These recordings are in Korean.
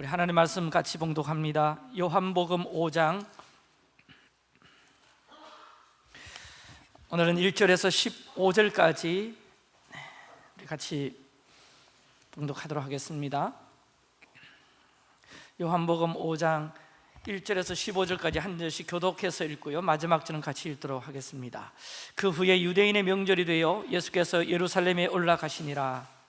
우리 하나님 말씀 같이 봉독합니다. 요한복음 5장 오늘은 1절에서 15절까지 우리 같이 봉독하도록 하겠습니다. 요한복음 5장 1절에서 15절까지 한 절씩 교독해서 읽고요. 마지막 절은 같이 읽도록 하겠습니다. 그 후에 유대인의 명절이 되어 예수께서 예루살렘에 올라가시니라.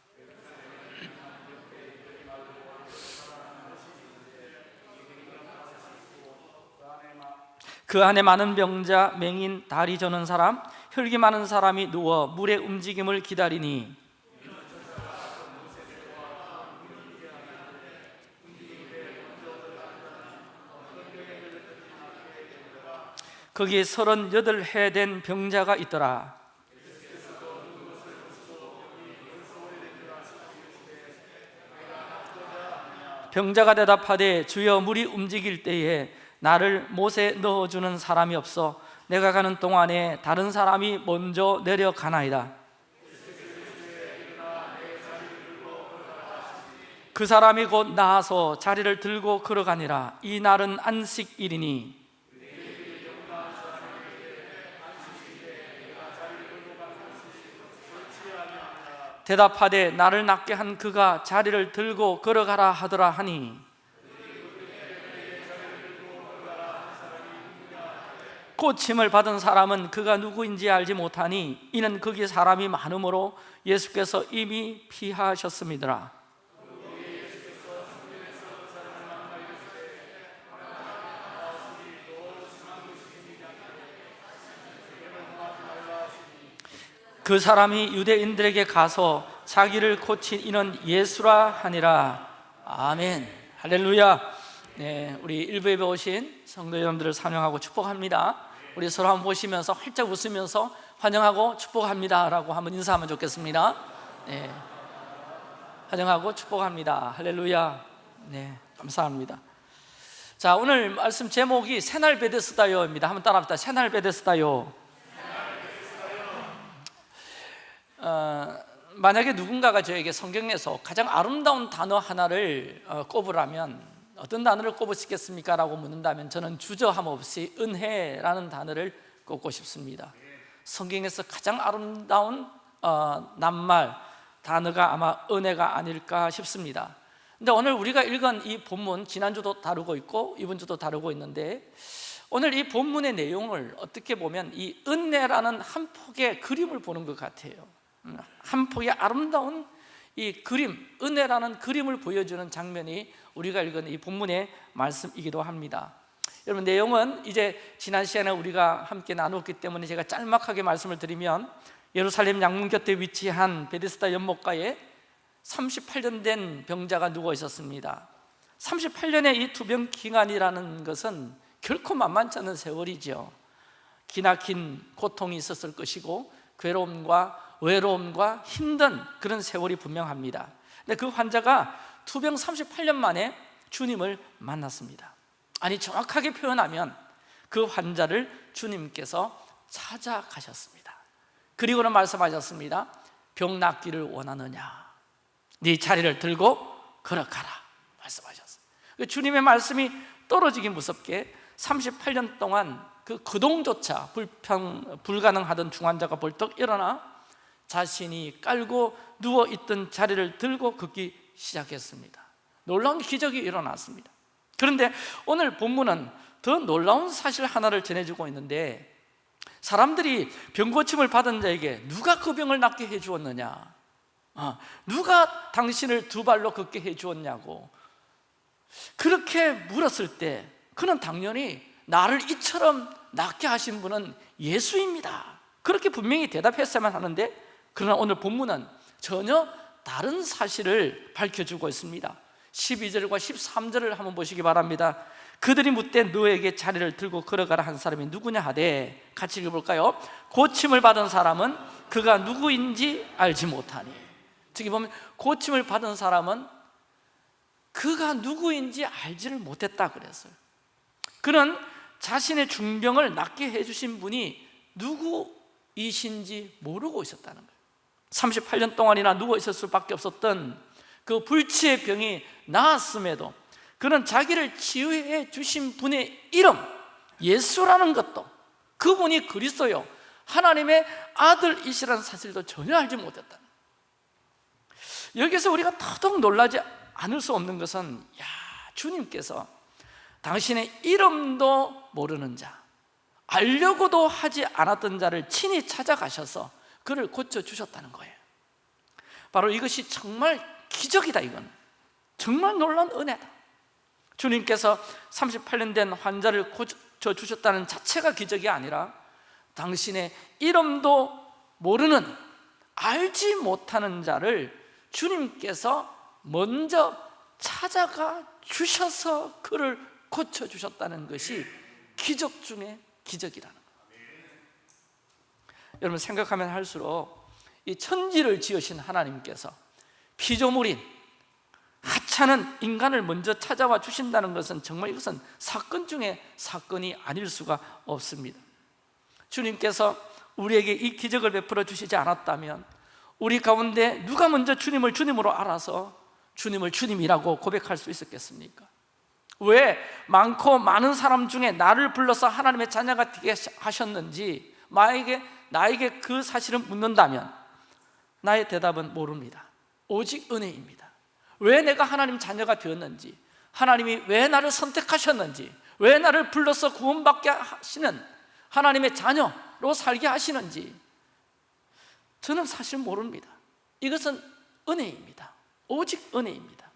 그 안에 많은 병자, 맹인, 다리 저는 사람, 혈기 많은 사람이 누워 물의 움직임을 기다리니. 거기에 서른여덟 해 된 병자가 있더라. 병자가 대답하되 주여 물이 움직일 때에 나를 못에 넣어주는 사람이 없어 내가 가는 동안에 다른 사람이 먼저 내려가나이다. 그 사람이 곧 나와서 자리를 들고 걸어가니라. 이 날은 안식일이니. 대답하되 나를 낫게 한 그가 자리를 들고 걸어가라 하더라 하니 고침을 받은 사람은 그가 누구인지 알지 못하니 이는 거기 사람이 많으므로 예수께서 이미 피하셨습니다. 그 사람이 유대인들에게 가서 자기를 고친 이는 예수라 하니라. 아멘. 할렐루야. 네, 우리 일부 예배 오신 성도 여러분들을 환영하고 축복합니다 우리 서로 한번 보시면서 활짝 웃으면서 환영하고 축복합니다. 라고 한번 인사하면 좋겠습니다. 네, 환영하고 축복합니다. 할렐루야. 네, 감사합니다. 자 오늘 말씀 제목이 새날 베데스다요입니다. 한번 따라합시다. 새날 베데스다요. 어, 만약에 누군가가 저에게 성경에서 가장 아름다운 단어 하나를 어, 꼽으라면 어떤 단어를 꼽으시겠습니까? 라고 묻는다면 저는 주저함 없이 은혜라는 단어를 꼽고 싶습니다. 성경에서 가장 아름다운 어, 낱말 단어가 아마 은혜가 아닐까 싶습니다. 근데 오늘 우리가 읽은 이 본문 지난주도 다루고 있고 이번 주도 다루고 있는데 오늘 이 본문의 내용을 어떻게 보면 이 은혜라는 한 폭의 그림을 보는 것 같아요. 한 폭의 아름다운 이 그림, 은혜라는 그림을 보여주는 장면이 우리가 읽은 이 본문의 말씀이기도 합니다. 여러분 내용은 이제 지난 시간에 우리가 함께 나누었기 때문에 제가 짤막하게 말씀을 드리면 예루살렘 양문 곁에 위치한 베데스다 연못가에 38년 된 병자가 누워 있었습니다. 38년의 이 투병 기간이라는 것은 결코 만만치 않은 세월이죠. 기나긴 고통이 있었을 것이고 괴로움과 외로움과 힘든 그런 세월이 분명합니다. 근데 그 환자가 투병 38년 만에 주님을 만났습니다. 아니 정확하게 표현하면 그 환자를 주님께서 찾아가셨습니다. 그리고는 말씀하셨습니다. 병 낫기를 원하느냐. 네 자리를 들고 걸어가라. 말씀하셨어요. 주님의 말씀이 떨어지기 무섭게 38년 동안 그 거동조차 불평, 불가능하던 중환자가 벌떡 일어나 자신이 깔고 누워있던 자리를 들고 걷기 시작했습니다. 놀라운 기적이 일어났습니다. 그런데 오늘 본문은 더 놀라운 사실 하나를 전해주고 있는데 사람들이 병 고침을 받은 자에게 누가 그 병을 낫게 해주었느냐? 어, 누가 당신을 두 발로 걷게 해주었냐고. 그렇게 물었을 때 그는 당연히 나를 이처럼 낫게 하신 분은 예수입니다. 그렇게 분명히 대답했어야만 하는데 그러나 오늘 본문은 전혀 다른 사실을 밝혀주고 있습니다. 12절과 13절을 한번 보시기 바랍니다. 그들이 묻되 너에게 자리를 들고 걸어가라 한 사람이 누구냐 하되 같이 읽어볼까요? 고침을 받은 사람은 그가 누구인지 알지 못하니. 저기 보면 고침을 받은 사람은 그가 누구인지 알지를 못했다 그랬어요. 그는 자신의 중병을 낫게 해주신 분이 누구이신지 모르고 있었다는 거예요 38년 동안이나 누워 있을 수밖에 없었던 그 불치의 병이 나았음에도 그는 자기를 치유해 주신 분의 이름 예수라는 것도 그분이 그리스도요 하나님의 아들이시라는 사실도 전혀 알지 못했다 여기서 우리가 더더욱 놀라지 않을 수 없는 것은 야 주님께서 당신의 이름도 모르는 자 알려고도 하지 않았던 자를 친히 찾아가셔서 그를 고쳐주셨다는 거예요. 바로 이것이 정말 기적이다 이건. 정말 놀라운 은혜다. 주님께서 38년 된 환자를 고쳐주셨다는 자체가 기적이 아니라 당신의 이름도 모르는 알지 못하는 자를 주님께서 먼저 찾아가 주셔서 그를 고쳐주셨다는 것이 기적 중에 기적이라는 여러분 생각하면 할수록 이 천지를 지으신 하나님께서 피조물인 하찮은 인간을 먼저 찾아와 주신다는 것은 정말 이것은 사건 중에 사건이 아닐 수가 없습니다 주님께서 우리에게 이 기적을 베풀어 주시지 않았다면 우리 가운데 누가 먼저 주님을 주님으로 알아서 주님을 주님이라고 고백할 수 있었겠습니까? 왜 많고 많은 사람 중에 나를 불러서 하나님의 자녀가 되게 하셨는지 나에게, 나에게 그 사실을 묻는다면 나의 대답은 모릅니다. 오직 은혜입니다. 왜 내가 하나님 자녀가 되었는지 하나님이 왜 나를 선택하셨는지 왜 나를 불러서 구원받게 하시는 하나님의 자녀로 살게 하시는지 저는 사실 모릅니다. 이것은 은혜입니다. 오직 은혜입니다.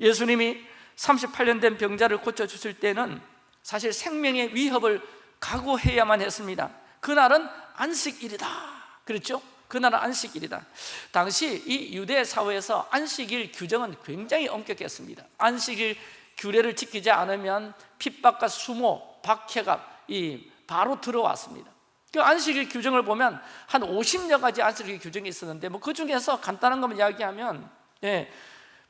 예수님이 38년 된 병자를 고쳐주실 때는 사실 생명의 위협을 각오해야만 했습니다 그날은 안식일이다. 그랬죠? 그날은 안식일이다. 당시 이 유대 사회에서 안식일 규정은 굉장히 엄격했습니다. 안식일 규례를 지키지 않으면 핍박과 수모, 박해가 이 바로 들어왔습니다. 그 안식일 규정을 보면 한 50여 가지 안식일 규정이 있었는데 뭐 그 중에서 간단한 것만 이야기하면 예,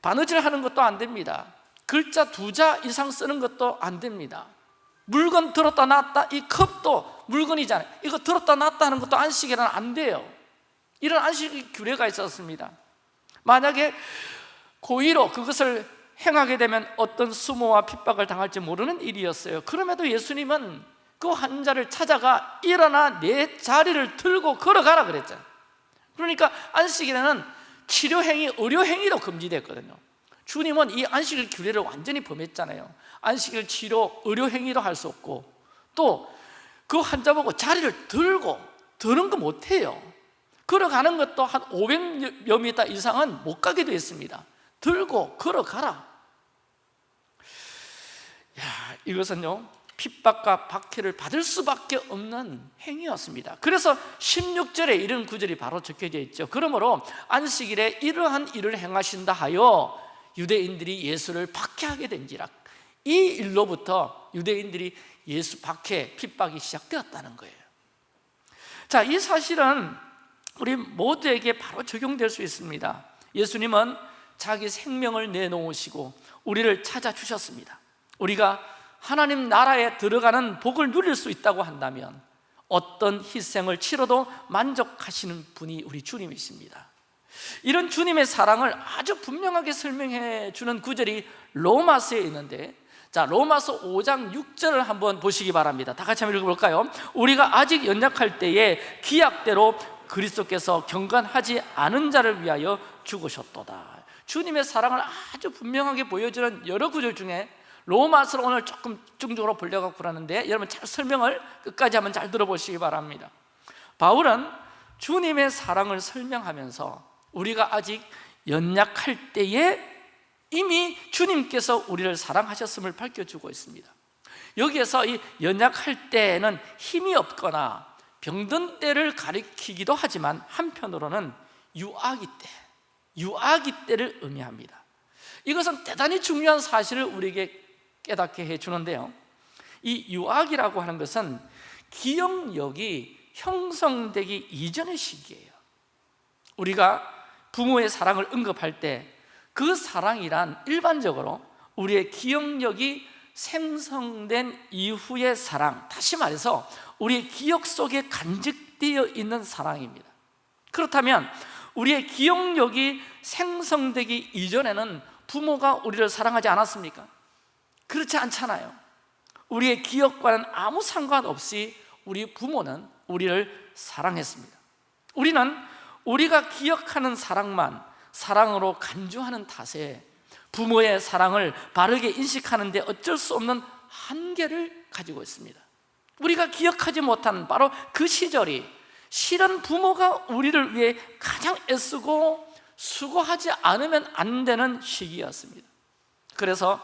바느질 하는 것도 안 됩니다. 글자 두 자 이상 쓰는 것도 안 됩니다. 물건 들었다 놨다 이 컵도 물건이잖아요. 이거 들었다 놨다 하는 것도 안식일은 안 돼요. 이런 안식 규례가 있었습니다. 만약에 고의로 그것을 행하게 되면 어떤 수모와 핍박을 당할지 모르는 일이었어요. 그럼에도 예수님은 그 환자를 찾아가 일어나 내 자리를 들고 걸어가라 그랬잖아요. 그러니까 안식일에는 치료행위, 의료행위도 금지됐거든요. 주님은 이 안식일 규례를 완전히 범했잖아요. 안식일 치료, 의료행위도 할 수 없고 또 그 환자 보고 자리를 들고 드는 거 못해요. 걸어가는 것도 한 500여 미터 이상은 못 가게 되어 있습니다. 들고 걸어가라. 야, 이것은요 핍박과 박해를 받을 수밖에 없는 행위였습니다. 그래서 16절에 이런 구절이 바로 적혀져 있죠. 그러므로 안식일에 이러한 일을 행하신다 하여 유대인들이 예수를 박해하게 된지라. 이 일로부터 유대인들이 예수 박해, 핍박이 시작되었다는 거예요. 자, 이 사실은 우리 모두에게 바로 적용될 수 있습니다. 예수님은 자기 생명을 내놓으시고 우리를 찾아주셨습니다. 우리가 하나님 나라에 들어가는 복을 누릴 수 있다고 한다면 어떤 희생을 치러도 만족하시는 분이 우리 주님이십니다. 이런 주님의 사랑을 아주 분명하게 설명해 주는 구절이 로마서에 있는데 자 로마서 5장 6절을 한번 보시기 바랍니다. 다 같이 한번 읽어볼까요? 우리가 아직 연약할 때에 기약대로 그리스도께서 경건하지 않은 자를 위하여 죽으셨도다. 주님의 사랑을 아주 분명하게 보여주는 여러 구절 중에 로마서를 오늘 조금 집중적으로 보려고 그러는데 여러분 잘 설명을 끝까지 한번 잘 들어보시기 바랍니다. 바울은 주님의 사랑을 설명하면서 우리가 아직 연약할 때에 이미 주님께서 우리를 사랑하셨음을 밝혀주고 있습니다. 여기에서 이 연약할 때는 힘이 없거나 병든 때를 가리키기도 하지만 한편으로는 유아기 때, 유아기 때를 의미합니다. 이것은 대단히 중요한 사실을 우리에게 깨닫게 해주는데요. 이 유아기라고 하는 것은 기억력이 형성되기 이전의 시기예요. 우리가 부모의 사랑을 언급할 때 그 사랑이란 일반적으로 우리의 기억력이 생성된 이후의 사랑 다시 말해서 우리의 기억 속에 간직되어 있는 사랑입니다. 그렇다면 우리의 기억력이 생성되기 이전에는 부모가 우리를 사랑하지 않았습니까? 그렇지 않잖아요. 우리의 기억과는 아무 상관없이 우리 부모는 우리를 사랑했습니다. 우리는 우리가 기억하는 사랑만 사랑으로 간주하는 탓에 부모의 사랑을 바르게 인식하는 데 어쩔 수 없는 한계를 가지고 있습니다. 우리가 기억하지 못한 바로 그 시절이 실은 부모가 우리를 위해 가장 애쓰고 수고하지 않으면 안 되는 시기였습니다. 그래서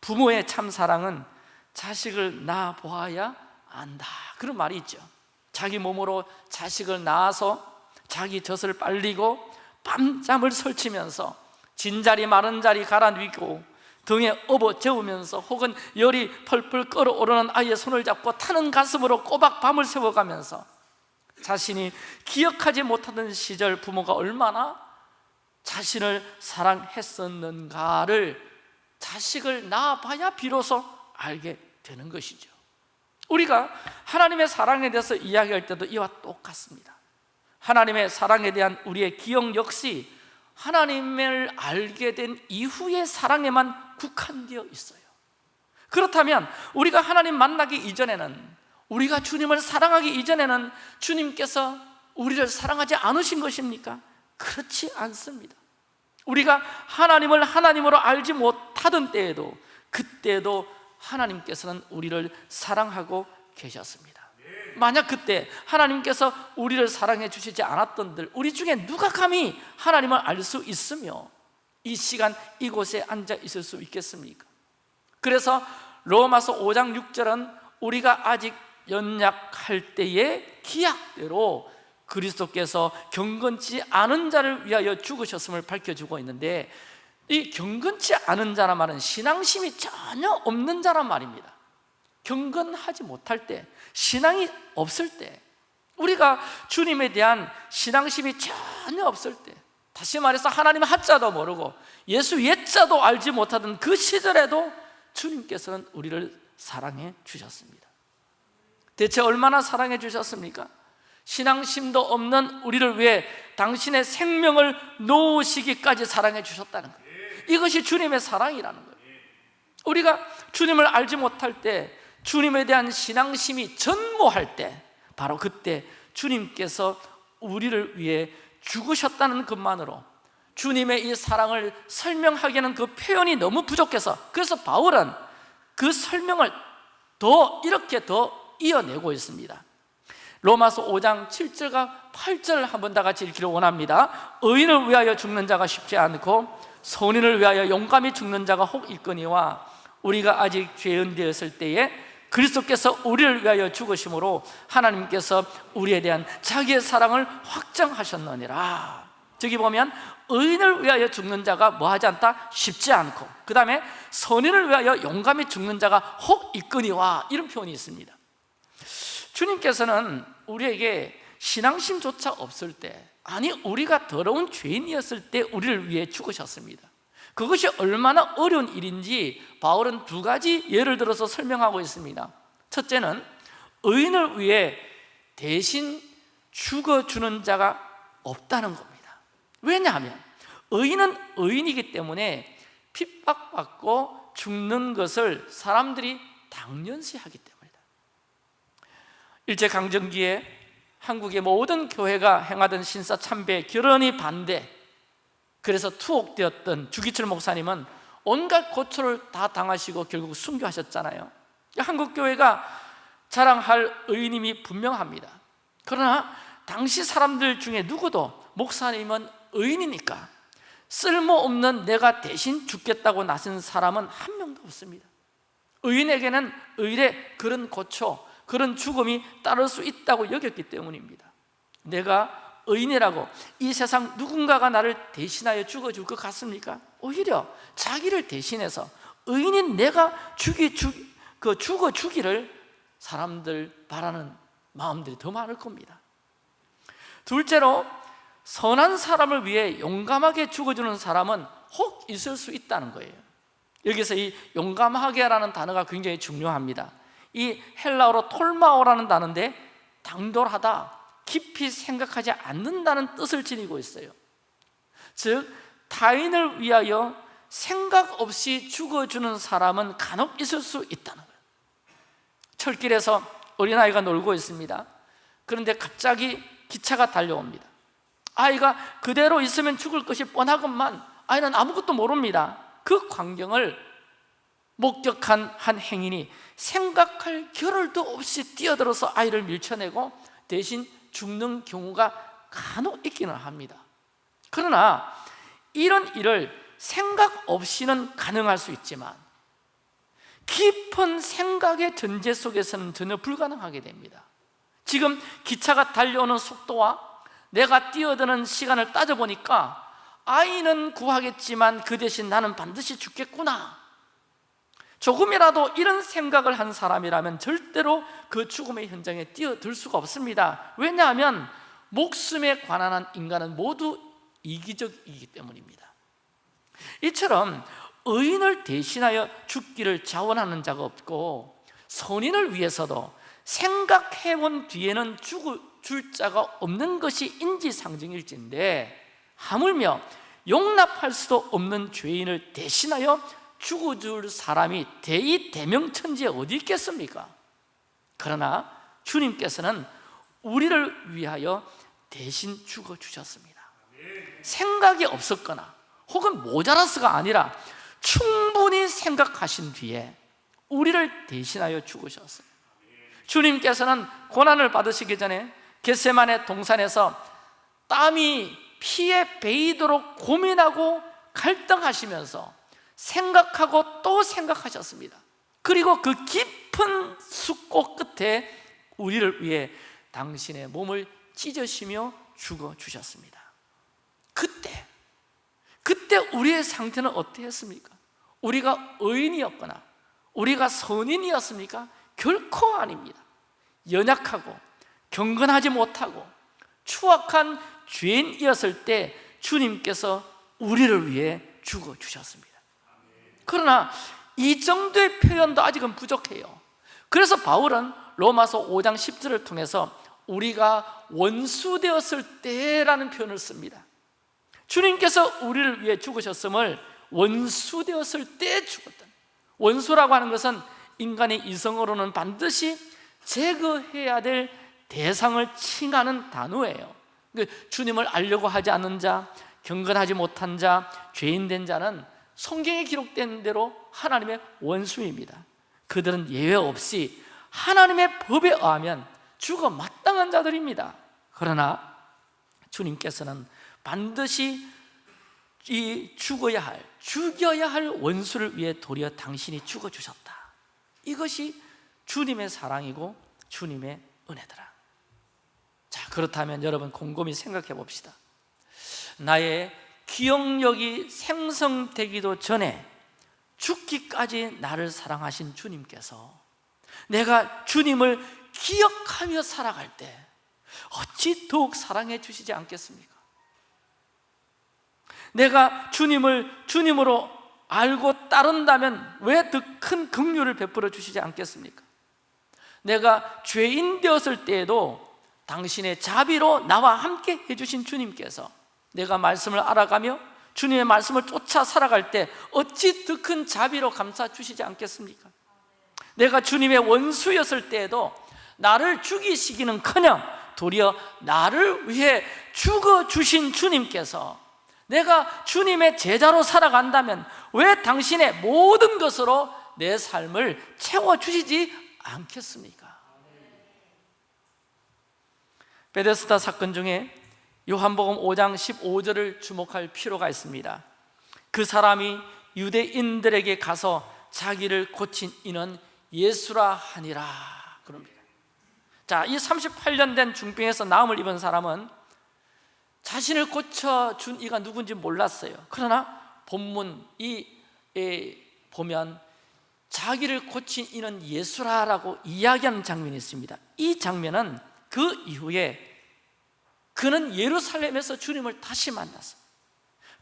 부모의 참 사랑은 자식을 낳아 보아야 안다. 그런 말이 있죠. 자기 몸으로 자식을 낳아서 자기 젖을 빨리고 밤잠을 설치면서 진자리 마른 자리 누이고 등에 업어 재우면서 혹은 열이 펄펄 끓어오르는 아이의 손을 잡고 타는 가슴으로 꼬박 밤을 새워가면서 자신이 기억하지 못하던 시절 부모가 얼마나 자신을 사랑했었는가를 자식을 낳아봐야 비로소 알게 되는 것이죠. 우리가 하나님의 사랑에 대해서 이야기할 때도 이와 똑같습니다 하나님의 사랑에 대한 우리의 기억 역시 하나님을 알게 된 이후의 사랑에만 국한되어 있어요. 그렇다면 우리가 하나님 만나기 이전에는 우리가 주님을 사랑하기 이전에는 주님께서 우리를 사랑하지 않으신 것입니까? 그렇지 않습니다. 우리가 하나님을 하나님으로 알지 못하던 때에도 그때도 하나님께서는 우리를 사랑하고 계셨습니다 만약 그때 하나님께서 우리를 사랑해 주시지 않았던들 우리 중에 누가 감히 하나님을 알 수 있으며 이 시간 이곳에 앉아 있을 수 있겠습니까? 그래서 로마서 5장 6절은 우리가 아직 연약할 때의 기약대로 그리스도께서 경건치 않은 자를 위하여 죽으셨음을 밝혀주고 있는데 이 경건치 않은 자란 말은 신앙심이 전혀 없는 자란 말입니다 경건하지 못할 때 신앙이 없을 때 우리가 주님에 대한 신앙심이 전혀 없을 때 다시 말해서 하나님 한자도 모르고 예수 옛자도 알지 못하던 그 시절에도 주님께서는 우리를 사랑해 주셨습니다. 대체 얼마나 사랑해 주셨습니까? 신앙심도 없는 우리를 위해 당신의 생명을 놓으시기까지 사랑해 주셨다는 거예요 이것이 주님의 사랑이라는 거예요 우리가 주님을 알지 못할 때 주님에 대한 신앙심이 전무할 때 바로 그때 주님께서 우리를 위해 죽으셨다는 것만으로 주님의 이 사랑을 설명하기에는 그 표현이 너무 부족해서 그래서 바울은 그 설명을 더 이렇게 더 이어내고 있습니다. 로마서 5장 7절과 8절을 한번 다 같이 읽기를 원합니다. 의인을 위하여 죽는 자가 쉽지 않고 선인을 위하여 용감히 죽는 자가 혹 있거니와 우리가 아직 죄인 되었을 때에 그리스도께서 우리를 위하여 죽으심으로 하나님께서 우리에 대한 자기의 사랑을 확정하셨느니라. 저기 보면 의인을 위하여 죽는 자가 뭐하지 않다? 쉽지 않고 그 다음에 선인을 위하여 용감히 죽는 자가 혹 있거니와 이런 표현이 있습니다. 주님께서는 우리에게 신앙심조차 없을 때 아니 우리가 더러운 죄인이었을 때 우리를 위해 죽으셨습니다 그것이 얼마나 어려운 일인지 바울은 두 가지 예를 들어서 설명하고 있습니다. 첫째는 의인을 위해 대신 죽어주는 자가 없다는 겁니다. 왜냐하면 의인은 의인이기 때문에 핍박받고 죽는 것을 사람들이 당연시 하기 때문이다. 일제강점기에 한국의 모든 교회가 행하던 신사 참배, 결혼이 반대 그래서 투옥되었던 주기철 목사님은 온갖 고초를 다 당하시고 결국 순교하셨잖아요. 한국교회가 자랑할 의인임이 분명합니다. 그러나 당시 사람들 중에 누구도 목사님은 의인이니까 쓸모없는 내가 대신 죽겠다고 나선 사람은 한 명도 없습니다. 의인에게는 의의 그런 고초, 그런 죽음이 따를 수 있다고 여겼기 때문입니다. 내가 의인이라고 이 세상 누군가가 나를 대신하여 죽어줄 것 같습니까? 오히려 자기를 대신해서 의인인 내가 죽이, 죽, 그 죽어 주기를 사람들 바라는 마음들이 더 많을 겁니다. 둘째로 선한 사람을 위해 용감하게 죽어주는 사람은 혹 있을 수 있다는 거예요. 여기서 이 용감하게라는 단어가 굉장히 중요합니다. 이 헬라어로 톨마오라는 단어인데 당돌하다, 깊이 생각하지 않는다는 뜻을 지니고 있어요. 즉 타인을 위하여 생각 없이 죽어주는 사람은 간혹 있을 수 있다는 거예요. 철길에서 어린아이가 놀고 있습니다. 그런데 갑자기 기차가 달려옵니다. 아이가 그대로 있으면 죽을 것이 뻔하건만 아이는 아무것도 모릅니다. 그 광경을 목격한 한 행인이 생각할 겨를도 없이 뛰어들어서 아이를 밀쳐내고 대신 죽는 경우가 간혹 있기는 합니다. 그러나 이런 일을 생각 없이는 가능할 수 있지만 깊은 생각의 전제 속에서는 전혀 불가능하게 됩니다. 지금 기차가 달려오는 속도와 내가 뛰어드는 시간을 따져보니까 아이는 구하겠지만 그 대신 나는 반드시 죽겠구나 조금이라도 이런 생각을 한 사람이라면 절대로 그 죽음의 현장에 뛰어들 수가 없습니다. 왜냐하면 목숨에 관한 한 인간은 모두 이기적이기 때문입니다. 이처럼 의인을 대신하여 죽기를 자원하는 자가 없고 선인을 위해서도 생각해본 뒤에는 죽을 줄 자가 없는 것이 인지상정일진데 하물며 용납할 수도 없는 죄인을 대신하여 죽어줄 사람이 대의 대명천지에 어디 있겠습니까? 그러나 주님께서는 우리를 위하여 대신 죽어주셨습니다 생각이 없었거나 혹은 모자라서가 아니라 충분히 생각하신 뒤에 우리를 대신하여 죽으셨어요 주님께서는 고난을 받으시기 전에 겟세만의 동산에서 땀이 피에 베이도록 고민하고 갈등하시면서 생각하고 또 생각하셨습니다 그리고 그 깊은 숲꽃 끝에 우리를 위해 당신의 몸을 찢으시며 죽어주셨습니다 그때 그때 우리의 상태는 어땠습니까? 우리가 의인이었거나 우리가 선인이었습니까? 결코 아닙니다 연약하고 경건하지 못하고 추악한 죄인이었을 때 주님께서 우리를 위해 죽어주셨습니다 그러나 이 정도의 표현도 아직은 부족해요. 그래서 바울은 로마서 5장 10절을 통해서 우리가 원수되었을 때라는 표현을 씁니다. 주님께서 우리를 위해 죽으셨음을 원수되었을 때 죽었다. 원수라고 하는 것은 인간의 이성으로는 반드시 제거해야 될 대상을 칭하는 단어예요. 그 주님을 알려고 하지 않는 자, 경건하지 못한 자, 죄인된 자는 성경에 기록된 대로 하나님의 원수입니다. 그들은 예외 없이 하나님의 법에 의하면 죽어 마땅한 자들입니다. 그러나 주님께서는 반드시 이 죽어야 할, 죽여야 할 원수를 위해 도리어 당신이 죽어주셨다. 이것이 주님의 사랑이고 주님의 은혜더라. 자 그렇다면 여러분 곰곰이 생각해 봅시다. 나의 기억력이 생성되기도 전에 죽기까지 나를 사랑하신 주님께서 내가 주님을 기억하며 살아갈 때 어찌 더욱 사랑해 주시지 않겠습니까? 내가 주님을 주님으로 알고 따른다면 왜 더 큰 긍휼을 베풀어 주시지 않겠습니까? 내가 죄인 되었을 때에도 당신의 자비로 나와 함께 해주신 주님께서 내가 말씀을 알아가며 주님의 말씀을 쫓아 살아갈 때 어찌 더 큰 자비로 감싸 주시지 않겠습니까? 내가 주님의 원수였을 때에도 나를 죽이시기는 커녕 도리어 나를 위해 죽어주신 주님께서 내가 주님의 제자로 살아간다면 왜 당신의 모든 것으로 내 삶을 채워주시지 않겠습니까? 베데스다 사건 중에 요한복음 5장 15절을 주목할 필요가 있습니다. 그 사람이 유대인들에게 가서 자기를 고친 이는 예수라 하니라 그럽니다. 자, 이 38년 된 중병에서 나음을 입은 사람은 자신을 고쳐준 이가 누군지 몰랐어요. 그러나 본문 이 보면 자기를 고친 이는 예수라라고 이야기하는 장면이 있습니다. 이 장면은 그 이후에 그는 예루살렘에서 주님을 다시 만났습니다.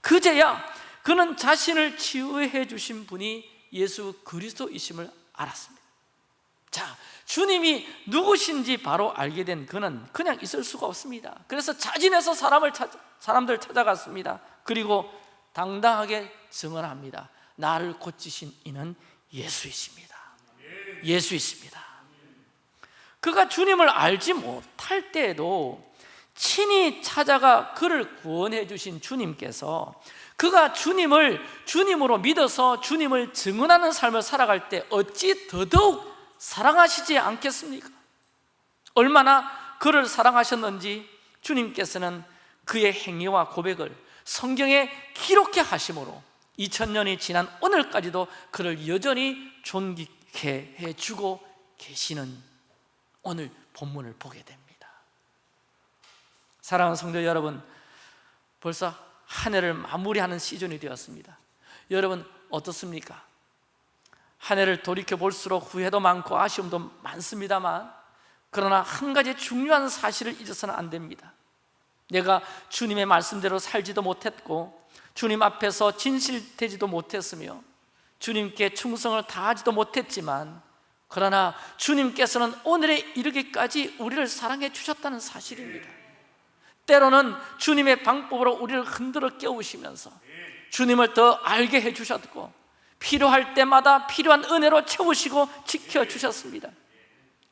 그제야 그는 자신을 치유해 주신 분이 예수 그리스도이심을 알았습니다. 자, 주님이 누구신지 바로 알게 된 그는 그냥 있을 수가 없습니다. 그래서 자진해서 사람을 찾, 사람들 찾아갔습니다. 그리고 당당하게 증언합니다. 나를 고치신 이는 예수이십니다. 예수이십니다. 그가 주님을 알지 못할 때에도 친히 찾아가 그를 구원해 주신 주님께서 그가 주님을 주님으로 믿어서 주님을 증언하는 삶을 살아갈 때 어찌 더더욱 사랑하시지 않겠습니까? 얼마나 그를 사랑하셨는지 주님께서는 그의 행위와 고백을 성경에 기록해 하심으로 2000년이 지난 오늘까지도 그를 여전히 존귀케 해주고 계시는 오늘 본문을 보게 됩니다 사랑하는 성도 여러분 벌써 한 해를 마무리하는 시즌이 되었습니다. 여러분 어떻습니까? 한 해를 돌이켜 볼수록 후회도 많고 아쉬움도 많습니다만 그러나 한 가지 중요한 사실을 잊어서는 안 됩니다. 내가 주님의 말씀대로 살지도 못했고 주님 앞에서 진실되지도 못했으며 주님께 충성을 다하지도 못했지만 그러나 주님께서는 오늘에 이르기까지 우리를 사랑해 주셨다는 사실입니다 때로는 주님의 방법으로 우리를 흔들어 깨우시면서 주님을 더 알게 해주셨고 필요할 때마다 필요한 은혜로 채우시고 지켜주셨습니다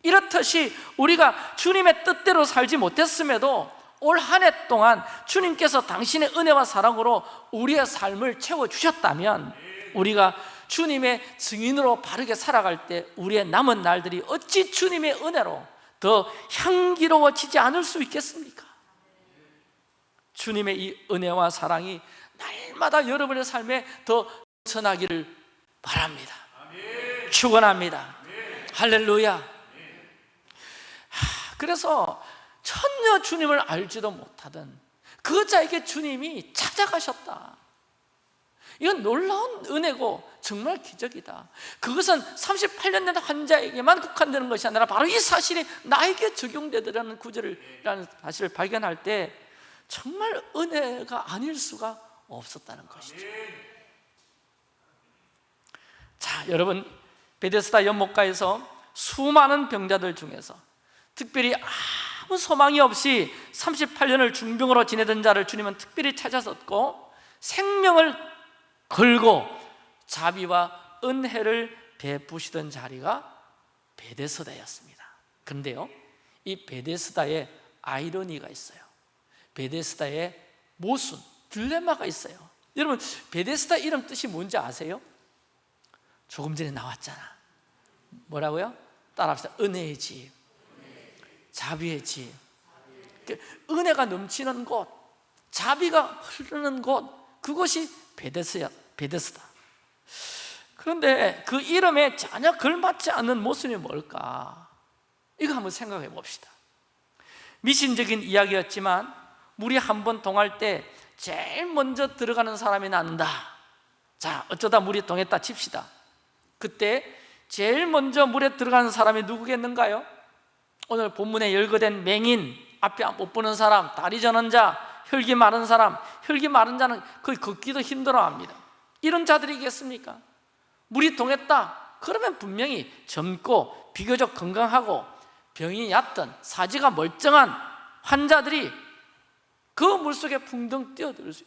이렇듯이 우리가 주님의 뜻대로 살지 못했음에도 올 한 해 동안 주님께서 당신의 은혜와 사랑으로 우리의 삶을 채워주셨다면 우리가 주님의 증인으로 바르게 살아갈 때 우리의 남은 날들이 어찌 주님의 은혜로 더 향기로워지지 않을 수 있겠습니까? 주님의 이 은혜와 사랑이 날마다 여러분의 삶에 더 전하기를 바랍니다. 축원합니다. 할렐루야. 그래서 전혀 주님을 알지도 못하던 그 자에게 주님이 찾아가셨다. 이건 놀라운 은혜고 정말 기적이다. 그것은 38년 된 환자에게만 국한되는 것이 아니라 바로 이 사실이 나에게 적용되더라는 구절이라는 사실을 발견할 때 정말 은혜가 아닐 수가 없었다는 것이죠. 자 여러분 베데스다 연못가에서 수많은 병자들 중에서 특별히 아무 소망이 없이 38년을 중병으로 지내던 자를 주님은 특별히 찾아섰고 생명을 걸고 자비와 은혜를 베푸시던 자리가 베데스다였습니다. 그런데요 이 베데스다에 아이러니가 있어요 베데스다에 모순, 딜레마가 있어요 여러분 베데스다 이름 뜻이 뭔지 아세요? 조금 전에 나왔잖아 뭐라고요? 따라합시다 은혜의 집 자비의 집그 은혜가 넘치는 곳 자비가 흐르는 곳 그것이 베데스야, 베데스다 그런데 그 이름에 전혀 걸맞지 않는 모순이 뭘까? 이거 한번 생각해 봅시다 미신적인 이야기였지만 물이 한 번 동할 때 제일 먼저 들어가는 사람이 난다 자 어쩌다 물이 동했다 칩시다 그때 제일 먼저 물에 들어가는 사람이 누구겠는가요? 오늘 본문에 열거된 맹인 앞에 못 보는 사람 다리 저는 자 혈기 마른 사람 혈기 마른 자는 거의 걷기도 힘들어합니다 이런 자들이겠습니까? 물이 동했다 그러면 분명히 젊고 비교적 건강하고 병이 얕던 사지가 멀쩡한 환자들이 그 물속에 풍덩 뛰어들 수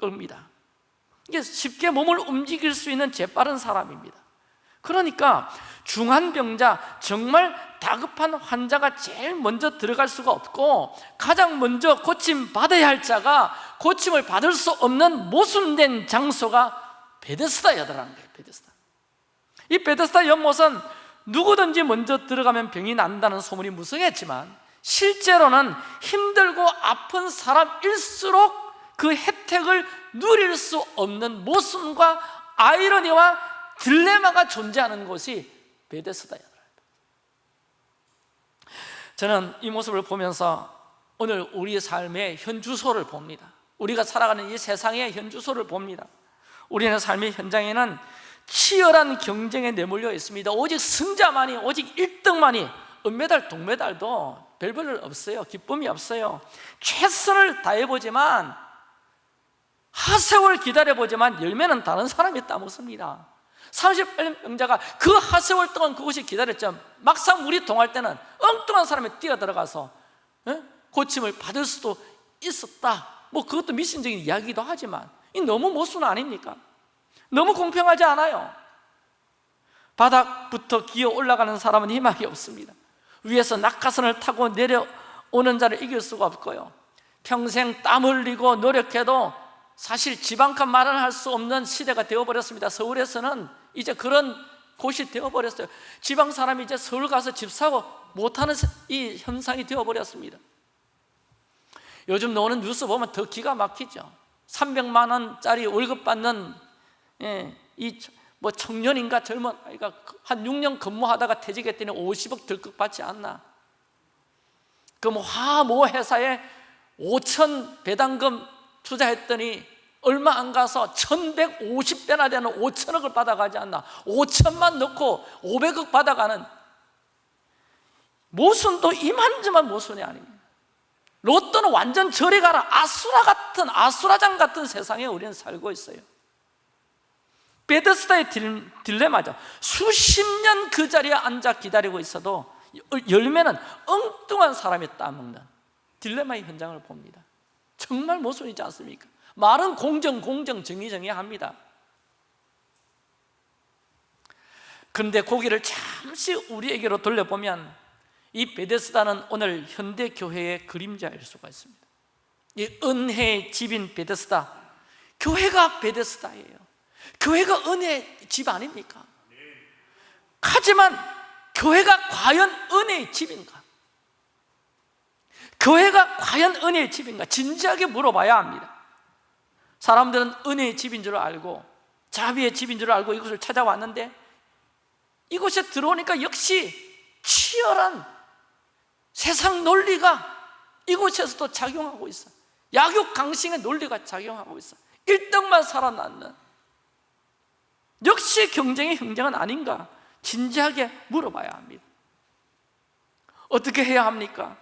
겁니다. 이게 쉽게 몸을 움직일 수 있는 재빠른 사람입니다. 그러니까 중환병자 정말 다급한 환자가 제일 먼저 들어갈 수가 없고 가장 먼저 고침 받아야 할 자가 고침을 받을 수 없는 모순된 장소가 베데스다였더라는 거예요 베데스다. 이 베데스다 연못은 누구든지 먼저 들어가면 병이 난다는 소문이 무성했지만 실제로는 힘들고 아픈 사람일수록 그 혜택을 누릴 수 없는 모순과 아이러니와 딜레마가 존재하는 곳이 베데스다야 저는 이 모습을 보면서 오늘 우리의 삶의 현주소를 봅니다. 우리가 살아가는 이 세상의 현주소를 봅니다. 우리의 삶의 현장에는 치열한 경쟁에 내몰려 있습니다. 오직 승자만이 오직 1등만이 은메달, 동메달도 별별 없어요. 기쁨이 없어요. 최선을 다해보지만 하세월 기다려보지만 열매는 다른 사람이 따먹습니다. 30년 병자가 그 하세월 동안 그것이 기다렸죠. 막상 물이 동할 때는 엉뚱한 사람이 뛰어들어가서 고침을 받을 수도 있었다. 뭐 그것도 미신적인 이야기이기도 하지만 이 너무 모순 아닙니까? 너무 공평하지 않아요. 바닥부터 기어 올라가는 사람은 희망이 없습니다 위에서 낙하선을 타고 내려오는 자를 이길 수가 없고요. 평생 땀 흘리고 노력해도 사실 지방칸 마련할 수 없는 시대가 되어버렸습니다. 서울에서는 이제 그런 곳이 되어버렸어요. 지방 사람이 이제 서울 가서 집 사고 못하는 이 현상이 되어버렸습니다. 요즘 나오는 뉴스 보면 더 기가 막히죠. 300만 원짜리 월급 받는 예, 이 뭐 청년인가 젊은 아이가 한 6년 근무하다가 퇴직했더니 50억 들컥 받지 않나? 그럼 화모 회사에 5천 배당금 투자했더니 얼마 안 가서 1150배나 되는 5천억을 받아가지 않나? 5천만 넣고 500억 받아가는 모순도 이만저만 모순이 아닙니다. 로또는 완전 저리 가라. 아수라 같은 아수라장 같은 세상에 우리는 살고 있어요 베데스다의 딜, 딜레마죠. 수십 년 그 자리에 앉아 기다리고 있어도 열매는 엉뚱한 사람이 따먹는 딜레마의 현장을 봅니다. 정말 모순이지 않습니까? 말은 공정, 공정, 정의, 정의 합니다. 그런데 고기를 잠시 우리에게로 돌려보면 이 베데스다는 오늘 현대 교회의 그림자일 수가 있습니다. 이 은혜의 집인 베데스다 교회가 베데스다예요 교회가 은혜의 집 아닙니까? 하지만 교회가 과연 은혜의 집인가? 교회가 과연 은혜의 집인가? 진지하게 물어봐야 합니다 사람들은 은혜의 집인 줄 알고 자비의 집인 줄 알고 이곳을 찾아왔는데 이곳에 들어오니까 역시 치열한 세상 논리가 이곳에서도 작용하고 있어 약육 강신의 논리가 작용하고 있어 1등만 살아남는 역시 경쟁의 형제는 아닌가 진지하게 물어봐야 합니다 어떻게 해야 합니까?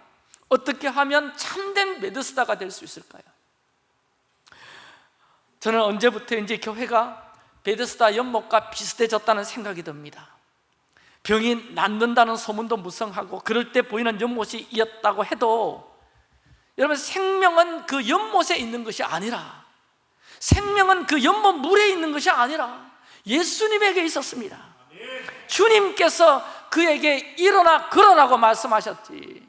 어떻게 하면 참된 메드스다가 될 수 있을까요? 저는 언제부터인지 교회가 베드스다 연못과 비슷해졌다는 생각이 듭니다 병이 낫는다는 소문도 무성하고 그럴 때 보이는 연못이 이었다고 해도 여러분 생명은 그 연못에 있는 것이 아니라 생명은 그 연못 물에 있는 것이 아니라 예수님에게 있었습니다. 주님께서 그에게 일어나 걸어라고 말씀하셨지.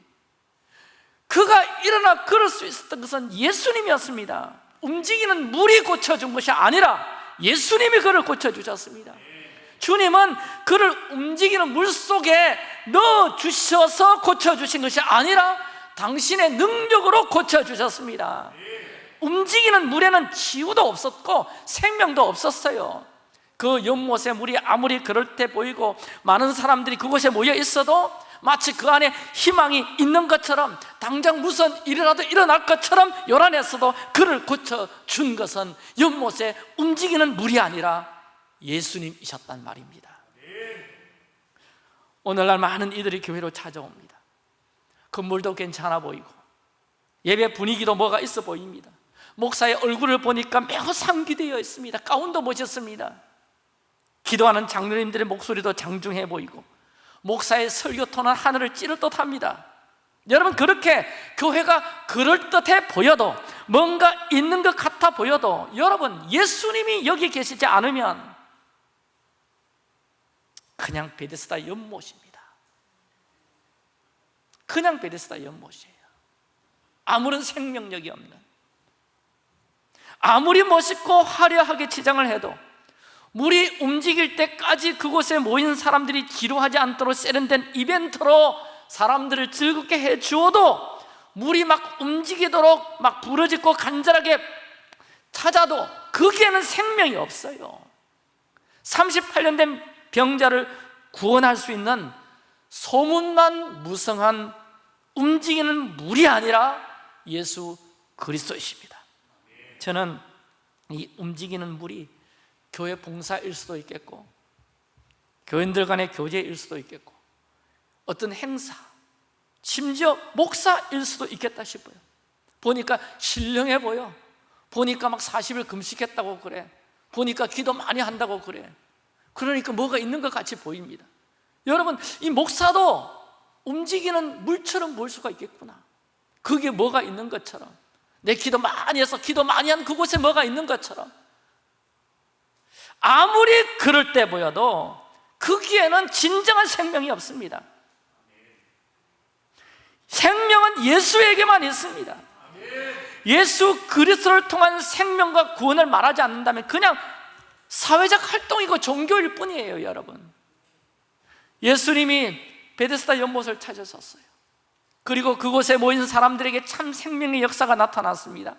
그가 일어나 걸을 수 있었던 것은 예수님이었습니다. 움직이는 물이 고쳐준 것이 아니라 예수님이 그를 고쳐주셨습니다. 주님은 그를 움직이는 물 속에 넣어주셔서 고쳐주신 것이 아니라 당신의 능력으로 고쳐주셨습니다. 움직이는 물에는 치유도 없었고 생명도 없었어요 그 연못의 물이 아무리 그럴 때 보이고 많은 사람들이 그곳에 모여 있어도 마치 그 안에 희망이 있는 것처럼 당장 무슨 일이라도 일어날 것처럼 요란했어도 그를 고쳐준 것은 연못에 움직이는 물이 아니라 예수님이셨단 말입니다. 오늘날 많은 이들이 교회로 찾아옵니다. 건물도 괜찮아 보이고 예배 분위기도 뭐가 있어 보입니다. 목사의 얼굴을 보니까 매우 상기되어 있습니다. 가운도 멋졌습니다 기도하는 장로님들의 목소리도 장중해 보이고 목사의 설교토는 하늘을 찌를 듯합니다. 여러분 그렇게 교회가 그럴듯해 보여도 뭔가 있는 것 같아 보여도 여러분 예수님이 여기 계시지 않으면 그냥 베데스다 연못입니다. 그냥 베데스다 연못이에요. 아무런 생명력이 없는. 아무리 멋있고 화려하게 치장을 해도 물이 움직일 때까지 그곳에 모인 사람들이 지루하지 않도록 세련된 이벤트로 사람들을 즐겁게 해 주어도 물이 막 움직이도록 막 부러지고 간절하게 찾아도 거기에는 생명이 없어요. 38년 된 병자를 구원할 수 있는 소문만 무성한 움직이는 물이 아니라 예수 그리스도이십니다. 저는 이 움직이는 물이 교회 봉사일 수도 있겠고 교인들 간의 교제일 수도 있겠고 어떤 행사 심지어 목사일 수도 있겠다 싶어요. 보니까 신령해 보여. 보니까 막 40일 금식했다고 그래. 보니까 기도 많이 한다고 그래. 그러니까 뭐가 있는 것 같이 보입니다. 여러분 이 목사도 움직이는 물처럼 보일 수가 있겠구나. 그게 뭐가 있는 것처럼. 내 기도 많이 해서 기도 많이 한 그곳에 뭐가 있는 것처럼 아무리 그럴 때 보여도 거기에는 진정한 생명이 없습니다. 생명은 예수에게만 있습니다. 예수 그리스도를 통한 생명과 구원을 말하지 않는다면 그냥 사회적 활동이고 종교일 뿐이에요 여러분. 예수님이 베데스다 연못을 찾으셨어요. 그리고 그곳에 모인 사람들에게 참 생명의 역사가 나타났습니다.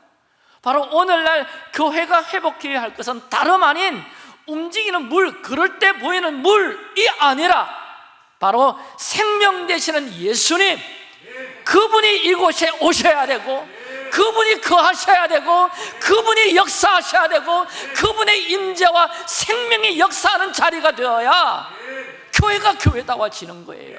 바로 오늘날 교회가 회복해야 할 것은 다름 아닌 움직이는 물, 그럴 때 보이는 물이 아니라 바로 생명 되시는 예수님. 그분이 이곳에 오셔야 되고 그분이 거하셔야 되고 그분이 역사하셔야 되고 그분의 임재와 생명이 역사하는 자리가 되어야 교회가 교회다워지는 거예요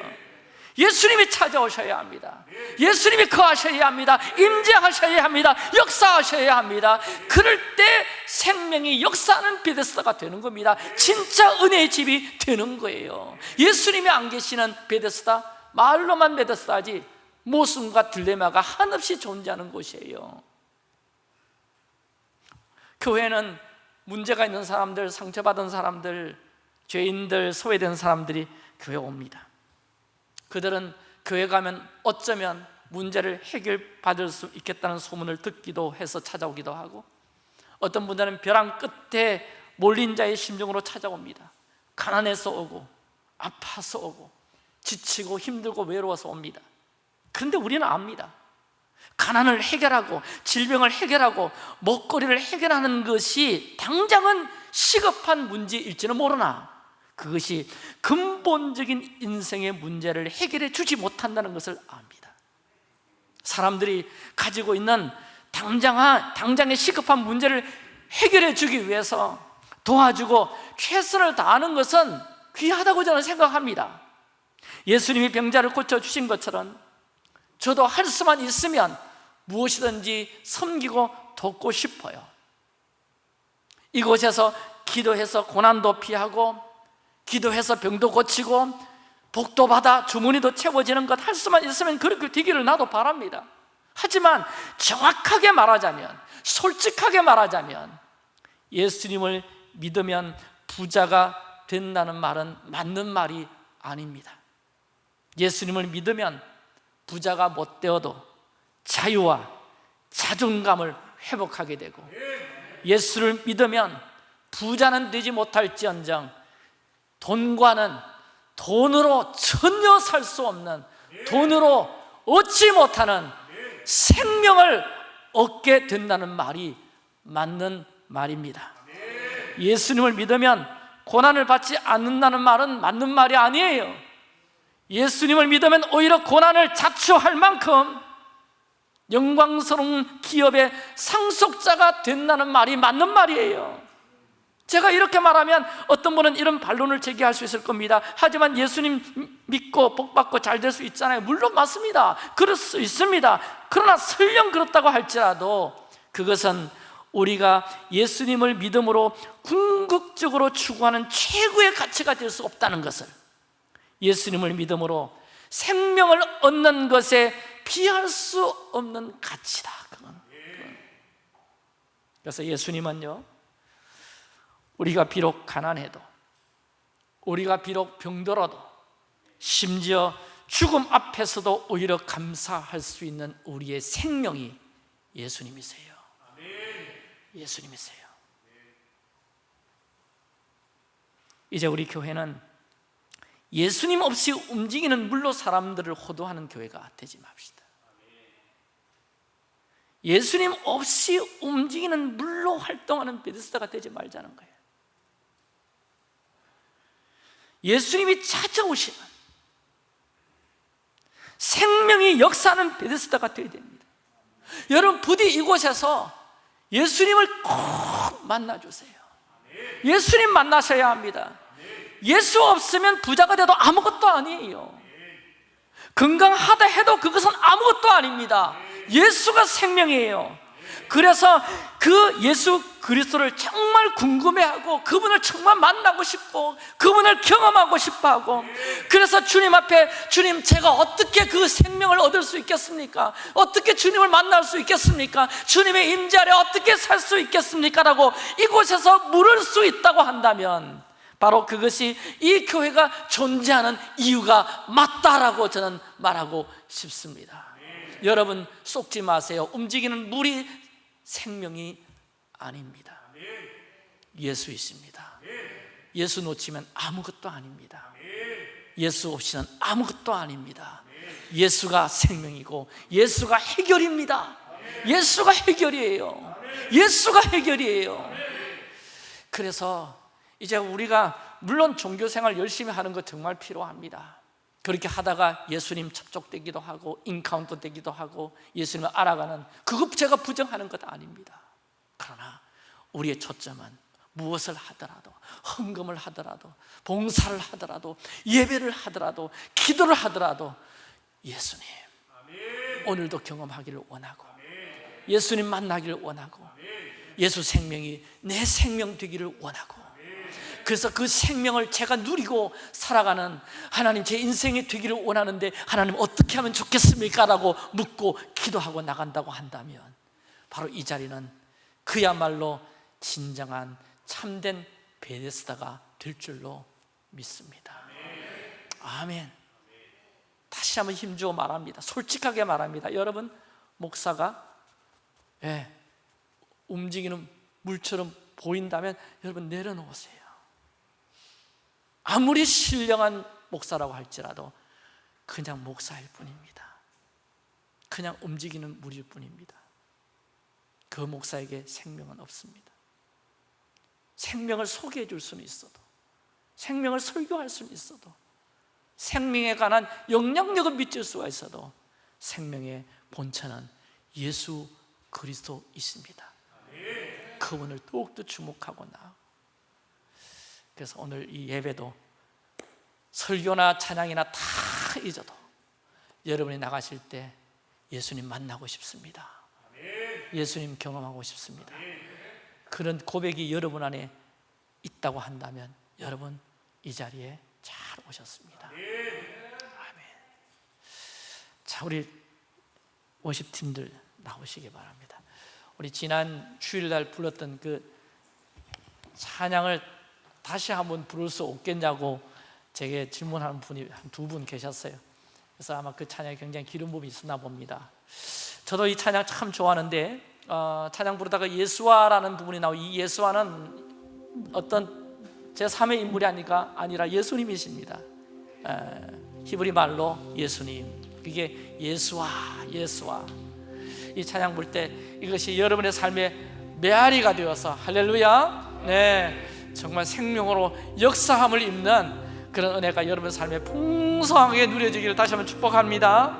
예수님이 찾아오셔야 합니다. 예수님이 거하셔야 합니다. 임재하셔야 합니다. 역사하셔야 합니다. 그럴 때 생명이 역사하는 베데스다가 되는 겁니다. 진짜 은혜의 집이 되는 거예요. 예수님이 안 계시는 베데스다 말로만 베데스다지 모순과 딜레마가 한없이 존재하는 곳이에요. 교회는 문제가 있는 사람들, 상처받은 사람들, 죄인들, 소외된 사람들이 교회 옵니다 그들은 교회 가면 어쩌면 문제를 해결받을 수 있겠다는 소문을 듣기도 해서 찾아오기도 하고 어떤 분들은 벼랑 끝에 몰린 자의 심정으로 찾아옵니다. 가난해서 오고 아파서 오고 지치고 힘들고 외로워서 옵니다. 그런데 우리는 압니다. 가난을 해결하고 질병을 해결하고 먹거리를 해결하는 것이 당장은 시급한 문제일지는 모르나 그것이 근본적인 인생의 문제를 해결해 주지 못한다는 것을 압니다. 사람들이 가지고 있는 당장한, 당장의 시급한 문제를 해결해 주기 위해서 도와주고 최선을 다하는 것은 귀하다고 저는 생각합니다. 예수님이 병자를 고쳐주신 것처럼 저도 할 수만 있으면 무엇이든지 섬기고 돕고 싶어요. 이곳에서 기도해서 고난도 피하고 기도해서 병도 고치고 복도 받아 주머니도 채워지는 것 할 수만 있으면 그렇게 되기를 나도 바랍니다. 하지만 정확하게 말하자면 솔직하게 말하자면 예수님을 믿으면 부자가 된다는 말은 맞는 말이 아닙니다. 예수님을 믿으면 부자가 못 되어도 자유와 자존감을 회복하게 되고 예수를 믿으면 부자는 되지 못할지언정 돈과는 돈으로 전혀 살 수 없는 돈으로 얻지 못하는 생명을 얻게 된다는 말이 맞는 말입니다. 예수님을 믿으면 고난을 받지 않는다는 말은 맞는 말이 아니에요. 예수님을 믿으면 오히려 고난을 자초할 만큼 영광스러운 기업의 상속자가 된다는 말이 맞는 말이에요 제가 이렇게 말하면 어떤 분은 이런 반론을 제기할 수 있을 겁니다. 하지만 예수님 믿고 복받고 잘 될 수 있잖아요. 물론 맞습니다. 그럴 수 있습니다. 그러나 설령 그렇다고 할지라도 그것은 우리가 예수님을 믿음으로 궁극적으로 추구하는 최고의 가치가 될 수 없다는 것을 예수님을 믿음으로 생명을 얻는 것에 피할 수 없는 가치다. 그건. 그래서 예수님은요 우리가 비록 가난해도 우리가 비록 병들어도 심지어 죽음 앞에서도 오히려 감사할 수 있는 우리의 생명이 예수님이세요. 예수님이세요. 이제 우리 교회는 예수님 없이 움직이는 물로 사람들을 호도하는 교회가 되지 맙시다. 예수님 없이 움직이는 물로 활동하는 베데스다가 되지 말자는 거예요 예수님이 찾아오시면 생명이 역사하는 베데스다가 되어야 됩니다. 여러분 부디 이곳에서 예수님을 꼭 만나주세요. 예수님 만나셔야 합니다. 예수 없으면 부자가 돼도 아무것도 아니에요. 건강하다 해도 그것은 아무것도 아닙니다. 예수가 생명이에요 그래서 그 예수 그리스도를 정말 궁금해하고 그분을 정말 만나고 싶고 그분을 경험하고 싶어하고 그래서 주님 앞에 주님 제가 어떻게 그 생명을 얻을 수 있겠습니까? 어떻게 주님을 만날 수 있겠습니까? 주님의 임재 아래 어떻게 살 수 있겠습니까? 라고 이곳에서 물을 수 있다고 한다면 바로 그것이 이 교회가 존재하는 이유가 맞다라고 저는 말하고 싶습니다 여러분 속지 마세요 움직이는 물이 생명이 아닙니다. 예수이십니다. 예수 놓치면 아무것도 아닙니다. 예수 없이는 아무것도 아닙니다. 예수가 생명이고 예수가 해결입니다. 예수가 해결이에요. 예수가 해결이에요. 그래서 이제 우리가 물론 종교생활 열심히 하는 거 정말 필요합니다 그렇게 하다가 예수님 접촉되기도 하고 인카운터 되기도 하고 예수님을 알아가는 그것 제가 부정하는 것 아닙니다. 그러나 우리의 초점은 무엇을 하더라도 헌금을 하더라도 봉사를 하더라도 예배를 하더라도 기도를 하더라도 예수님 오늘도 경험하기를 원하고 예수님 만나기를 원하고 예수 생명이 내 생명 되기를 원하고 그래서 그 생명을 제가 누리고 살아가는 하나님 제 인생이 되기를 원하는데 하나님 어떻게 하면 좋겠습니까? 라고 묻고 기도하고 나간다고 한다면 바로 이 자리는 그야말로 진정한 참된 베데스다가 될 줄로 믿습니다. 아멘. 다시 한번 힘주어 말합니다. 솔직하게 말합니다. 여러분 목사가 예, 움직이는 물처럼 보인다면 여러분 내려놓으세요 아무리 신령한 목사라고 할지라도 그냥 목사일 뿐입니다. 그냥 움직이는 물일 뿐입니다. 그 목사에게 생명은 없습니다. 생명을 소개해 줄 수는 있어도 생명을 설교할 수는 있어도 생명에 관한 영향력을 미칠 수가 있어도 생명의 본체는 예수 그리스도이십니다. 그분을 더욱더 주목하고 나 그래서 오늘 이 예배도 설교나 찬양이나 다 잊어도 여러분이 나가실 때 예수님 만나고 싶습니다. 예수님 경험하고 싶습니다. 그런 고백이 여러분 안에 있다고 한다면 여러분 이 자리에 잘 오셨습니다. 아멘. 자 우리 워십팀들 나오시기 바랍니다. 우리 지난 주일날 불렀던 그 찬양을 다시 한번 부를 수 없겠냐고 제게 질문하는 분이 한 두 분 계셨어요. 그래서 아마 그 찬양에 굉장히 기름 부음이 있었나 봅니다. 저도 이 찬양 참 좋아하는데 어, 찬양 부르다가 예수와라는 부분이 나오고 이 예수와는 어떤 제3의 인물이 아니가 아니라 예수님이십니다. 에, 히브리 말로 예수님. 그게 예수와 예수와 이 찬양 부를 때 이것이 여러분의 삶의 메아리가 되어서 할렐루야. 네 정말 생명으로 역사함을 입는 그런 은혜가 여러분 삶에 풍성하게 누려지기를 다시 한번 축복합니다